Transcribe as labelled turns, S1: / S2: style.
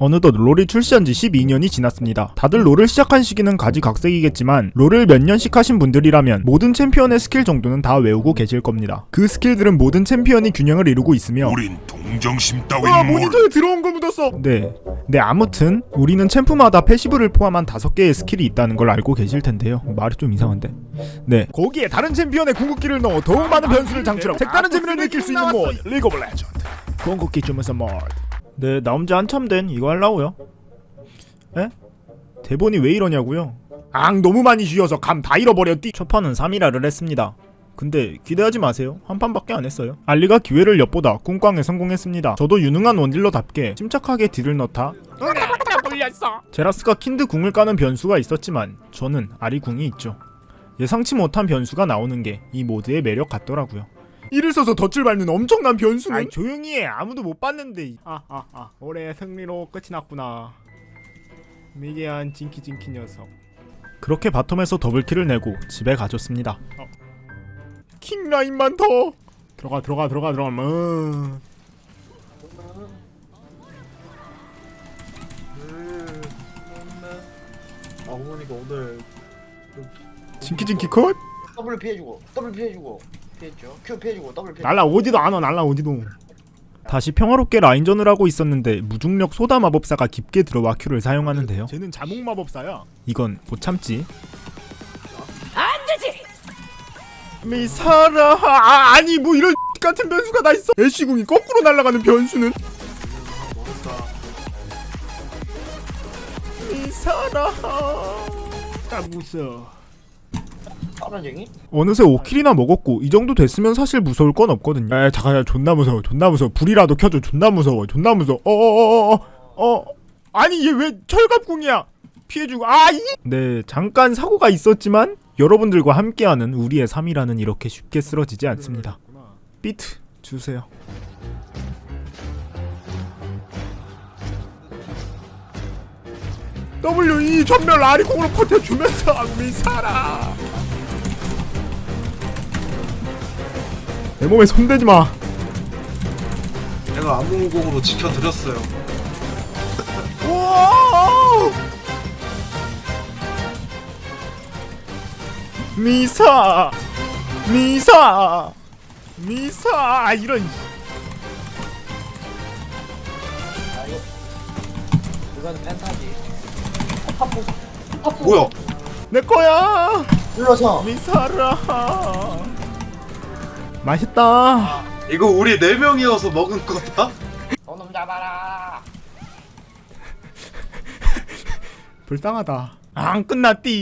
S1: 어느덧 롤이 출시한 지 12년이 지났습니다. 다들 롤을 시작한 시기는 가지각색이겠지만 롤을 몇 년씩 하신 분들이라면 모든 챔피언의 스킬 정도는 다 외우고 계실 겁니다. 그 스킬들은 모든 챔피언이 균형을 이루고 있으며
S2: 우린 동정심 따윈
S1: 아. 모니터에 들어온 거 묻었어. 네. 네 아무튼 우리는 챔프마다 passive를 포함한 다섯 개의 스킬이 있다는 걸 알고 계실 텐데요. 말이 좀 이상한데. 네. 거기에 다른 챔피언의 궁극기를 넣어 더욱 많은 변수를 장치하고 색다른 재미를 느낄 수 있는 모드 리그 오브 레전드. 궁극기 주문서 모드. 네 나온 지 한참 된 이거 하려고요. 에? 대본이 왜 이러냐고요? 앙 너무 많이 쉬어서 감 다 잃어버렸디. 첫 판은 사미라를 했습니다. 근데 기대하지 마세요. 한 판밖에 안 했어요. 알리가 기회를 엿보다 쿵쾅에 성공했습니다. 저도 유능한 원딜러답게 침착하게 딜을 넣다 제라스가 킨드 궁을 까는 변수가 있었지만 저는 아리 궁이 있죠. 예상치 못한 변수가 나오는 게 이 모드의 매력 같더라고요. 이를 써서 덫을 밟는 엄청난 변수는? 아이, 조용히 해. 아무도 못 봤는데. 아아 아. 올해 승리로 끝이 났구나. 미개한 징키징키 녀석. 그렇게 바텀에서 더블킬을 내고 집에 가졌습니다. 킹라인만 더! 들어가 들어가 들어가 들어가. 음.
S3: 아 어머니가 오늘
S1: 징키징키 컷?
S4: 더블 피해주고 더블 피해주고 피했죠 Q 피해주고 더블 피해
S1: 날라 오지도 않아 날라 오지도. 다시 평화롭게 라인전을 하고 있었는데 무중력 소다 마법사가 깊게 들어와 큐를 사용하는데요. 쟤는 자몽 마법사야. 이건 못 참지. 안되지! 미사라! 아, 아니 뭐 이런 같은 변수가 다 있어. 애쉬궁이 거꾸로 날아가는 변수는? 미사라! 아 무서워
S4: 빠른쟁이?
S1: 어느새 5킬이나 먹었고 이 정도 됐으면 사실 무서울 건 없거든요. 에 잠깐 존나 무서워 존나 무서워 불이라도 켜줘 존나 무서워 존나 무서워 어어어어어 어, 어. 아니 얘 왜 철갑궁이야 피해주고 아이 네 잠깐 사고가 있었지만 여러분들과 함께하는 우리의 3이라는 이렇게 쉽게 쓰러지지 않습니다. 비트 주세요. W2 전멸 아리콩으로 버텨주면서 미사라 내 몸에 손대지 마.
S3: 내가 암무공으로 지켜드렸어요!
S1: 미사, 미사, 미사! 아, 이런.
S4: 아 이거 이건 펜타지. 팝포 팝포
S3: 뭐야?
S1: 내 거야.
S4: 눌러서.
S1: 미사라. 맛있다.
S3: 이거 우리 네 명이어서 먹은 거다?
S4: 저놈 잡아라
S1: 불쌍하다. 안 끝났디.